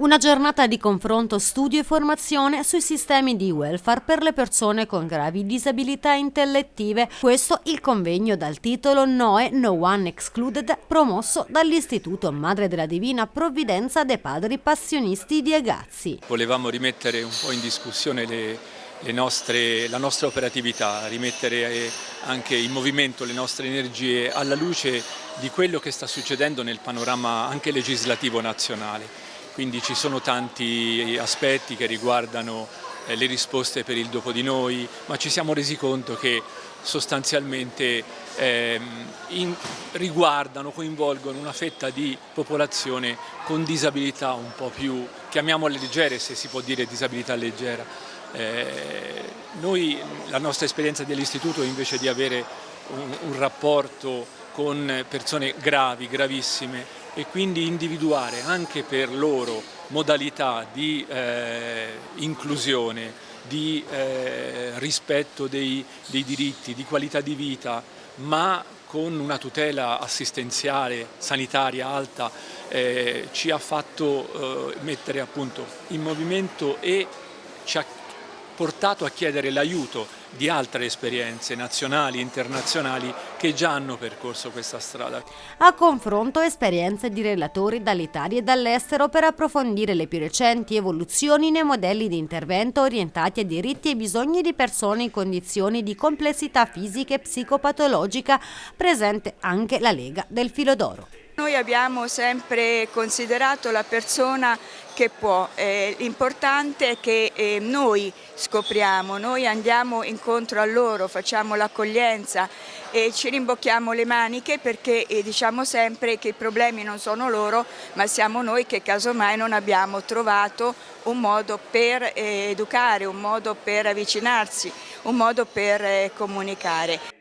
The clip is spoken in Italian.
Una giornata di confronto, studio e formazione sui sistemi di welfare per le persone con gravi disabilità intellettive. Questo il convegno dal titolo NOE No One Excluded promosso dall'Istituto Madre della Divina Provvidenza dei Padri Passionisti di Agazzi. Volevamo rimettere un po' in discussione le, le nostre, la nostra operatività, rimettere eh, anche in movimento le nostre energie alla luce di quello che sta succedendo nel panorama anche legislativo nazionale quindi ci sono tanti aspetti che riguardano eh, le risposte per il dopo di noi, ma ci siamo resi conto che sostanzialmente eh, in, riguardano, coinvolgono una fetta di popolazione con disabilità un po' più, chiamiamole leggere se si può dire disabilità leggera. Eh, noi, la nostra esperienza dell'istituto invece di avere un, un rapporto con persone gravi, gravissime, e quindi individuare anche per loro modalità di eh, inclusione, di eh, rispetto dei, dei diritti, di qualità di vita, ma con una tutela assistenziale, sanitaria alta, eh, ci ha fatto eh, mettere appunto in movimento e ci ha portato a chiedere l'aiuto di altre esperienze nazionali e internazionali che già hanno percorso questa strada. A confronto esperienze di relatori dall'Italia e dall'estero per approfondire le più recenti evoluzioni nei modelli di intervento orientati a diritti e bisogni di persone in condizioni di complessità fisica e psicopatologica, presente anche la Lega del Filo d'Oro. Noi abbiamo sempre considerato la persona che può, eh, l'importante è che eh, noi scopriamo, noi andiamo incontro a loro, facciamo l'accoglienza e ci rimbocchiamo le maniche perché eh, diciamo sempre che i problemi non sono loro ma siamo noi che casomai non abbiamo trovato un modo per eh, educare, un modo per avvicinarsi, un modo per eh, comunicare.